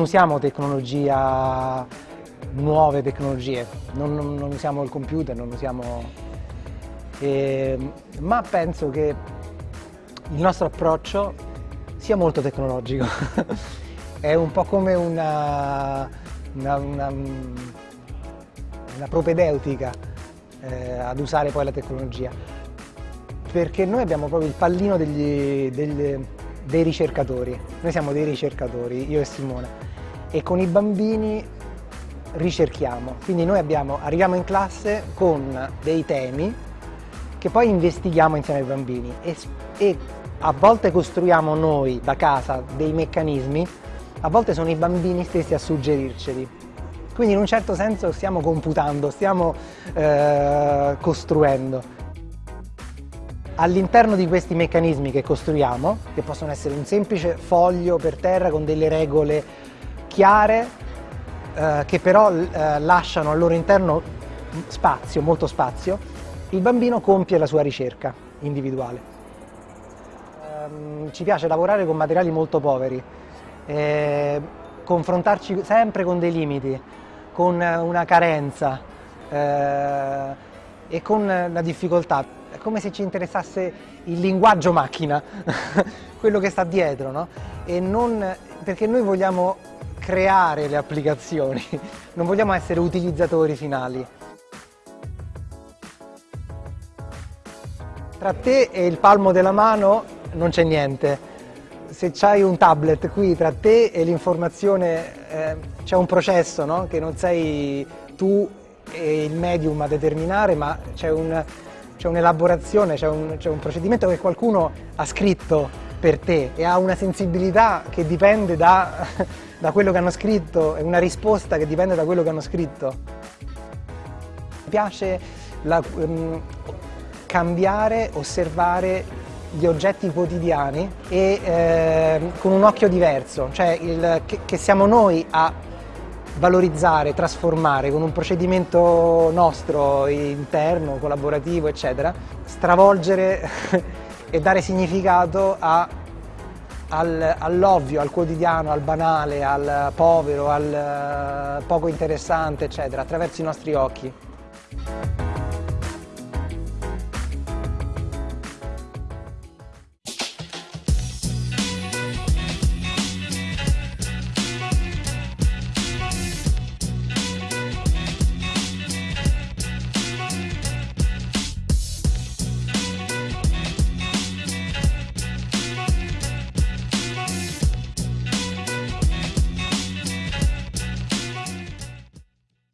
usiamo tecnologia, nuove tecnologie, non, non, non usiamo il computer, non usiamo... Eh, ma penso che il nostro approccio sia molto tecnologico. È un po' come una, una, una, una propedeutica eh, ad usare poi la tecnologia. Perché noi abbiamo proprio il pallino degli, degli, dei ricercatori. Noi siamo dei ricercatori, io e Simone. E con i bambini ricerchiamo. Quindi noi abbiamo, arriviamo in classe con dei temi che poi investighiamo insieme ai bambini e, e a volte costruiamo noi da casa dei meccanismi, a volte sono i bambini stessi a suggerirceli. Quindi in un certo senso stiamo computando, stiamo eh, costruendo. All'interno di questi meccanismi che costruiamo, che possono essere un semplice foglio per terra con delle regole chiare, eh, che però eh, lasciano al loro interno spazio, molto spazio, il bambino compie la sua ricerca individuale. Eh, ci piace lavorare con materiali molto poveri, eh, confrontarci sempre con dei limiti, con una carenza eh, e con la difficoltà. Come se ci interessasse il linguaggio macchina, quello che sta dietro, no? Non, perché noi vogliamo creare le applicazioni, non vogliamo essere utilizzatori finali. Tra te e il palmo della mano non c'è niente. Se c'hai un tablet qui tra te e l'informazione eh, c'è un processo, no? che non sei tu e il medium a determinare, ma c'è un'elaborazione, c'è un, un procedimento che qualcuno ha scritto per te e ha una sensibilità che dipende da, da quello che hanno scritto e una risposta che dipende da quello che hanno scritto. Mi piace la, um, cambiare, osservare gli oggetti quotidiani e eh, con un occhio diverso, cioè il, che, che siamo noi a valorizzare, trasformare con un procedimento nostro, interno, collaborativo, eccetera, stravolgere e dare significato a, al, all'ovvio, al quotidiano, al banale, al povero, al poco interessante, eccetera, attraverso i nostri occhi.